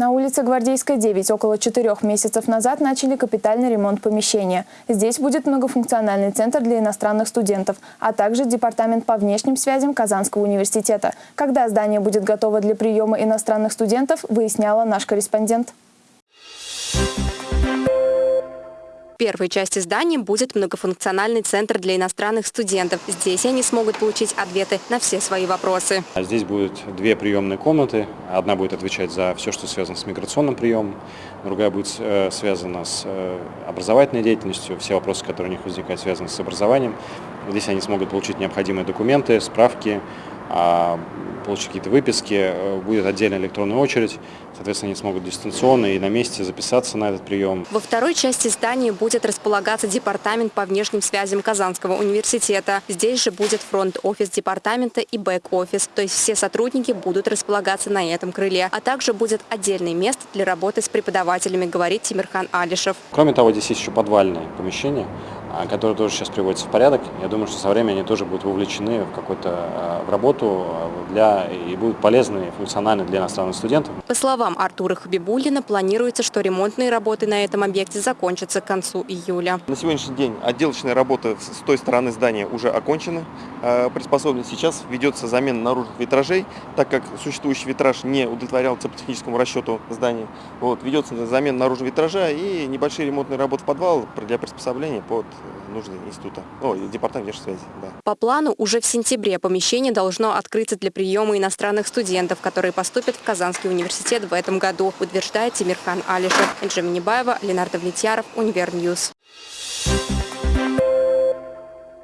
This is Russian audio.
На улице Гвардейская, 9 около четырех месяцев назад начали капитальный ремонт помещения. Здесь будет многофункциональный центр для иностранных студентов, а также департамент по внешним связям Казанского университета. Когда здание будет готово для приема иностранных студентов, выясняла наш корреспондент. В первой части здания будет многофункциональный центр для иностранных студентов. Здесь они смогут получить ответы на все свои вопросы. А Здесь будет две приемные комнаты. Одна будет отвечать за все, что связано с миграционным приемом, другая будет э, связана с э, образовательной деятельностью, все вопросы, которые у них возникают, связаны с образованием. Здесь они смогут получить необходимые документы, справки, а, получить какие-то выписки, э, будет отдельная электронная очередь, соответственно, они смогут дистанционно и на месте записаться на этот прием. Во второй части здания будет располагаться департамент по внешним связям Казанского университета. Здесь же будет фронт-офис департамента и бэк-офис, то есть все сотрудники будут располагаться на этом крыле, а также будет отдельное место для работы с преподавателями, говорит Тимирхан Алишев. Кроме того, здесь есть еще подвальное помещение, а, которое тоже сейчас приводится в порядок. Я думаю, что со временем они тоже будут вовлечены в какую-то а, в работу а, для, и будут полезны и функциональны для иностранных студентов. По словам Артура Хабибуллина, планируется, что ремонтные работы на этом объекте закончатся к концу июля. На сегодняшний день отделочная работа с той стороны здания уже окончена, э, приспособлена. Сейчас ведется замена наружных витражей, так как существующий витраж не удовлетворял теплотехническому расчету здания. Вот, ведется замена наружного витража и небольшие ремонтные работы в подвал для приспособления под нужды института, о, департамент внешней связи. Да. По плану, уже в сентябре помещение должно открыться для приема иностранных студентов, которые поступят в Казанский университет в этом году, утверждает Тимирхан Алишев. Энджи Минибаева, Леонард Влетьяров, Univer News.